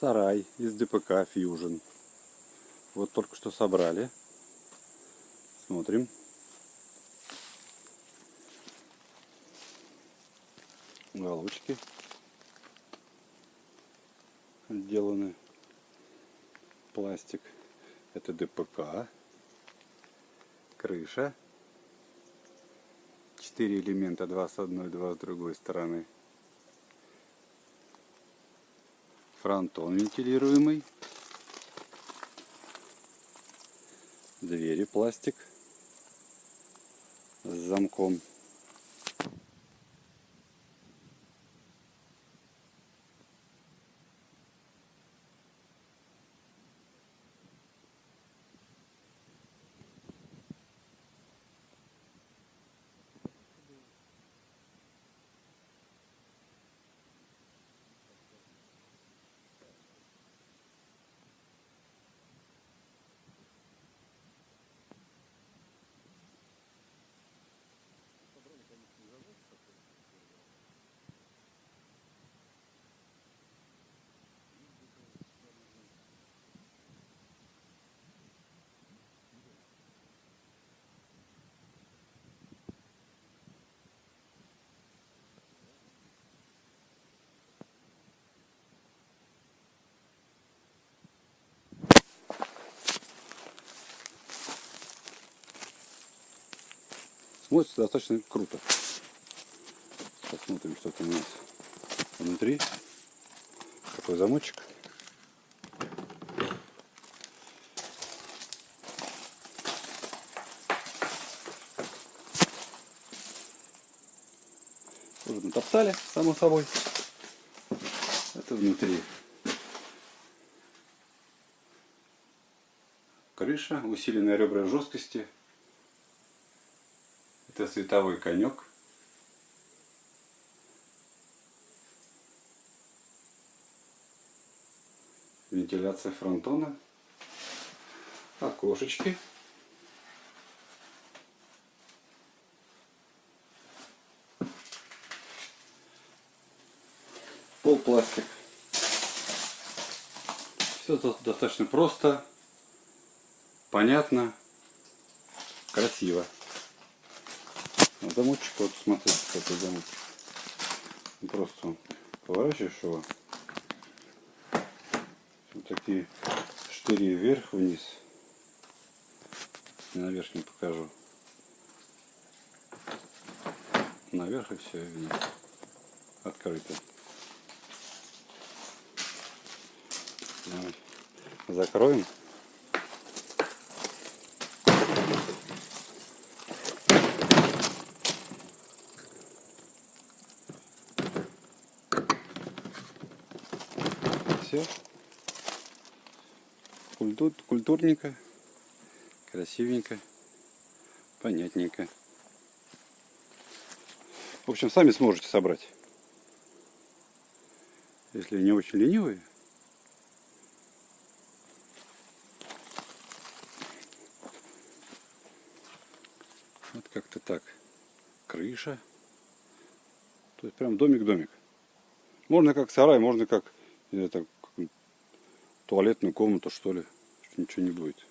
Сарай из ДПК Fusion. Вот только что собрали. Смотрим. Уголочки отделаны. Пластик. Это ДПК. Крыша. Четыре элемента, два с одной, два с другой стороны. Фронтон вентилируемый. Двери пластик с замком. Смотрится достаточно круто. Посмотрим, что там у нас внутри. Такой замочек. Уже натоптали, само собой. Это внутри. Крыша, усиленная ребра жесткости. Это световой конек. Вентиляция фронтона. Окошечки. Пол пластик. Все достаточно просто, понятно, красиво. А замочек, вот смотрите, какой замочек. Просто поворачиваешь его. Вот такие штыри вверх-вниз. На верхнем покажу. Наверх и все, вниз. Открыто. Давай. Закроем. Все. Культур, культурненько, красивенько, понятненько. В общем, сами сможете собрать. Если не очень ленивые. Вот как-то так. Крыша. То есть прям домик-домик. Можно как сарай, можно как это туалетную комнату, что ли. Ничего не будет.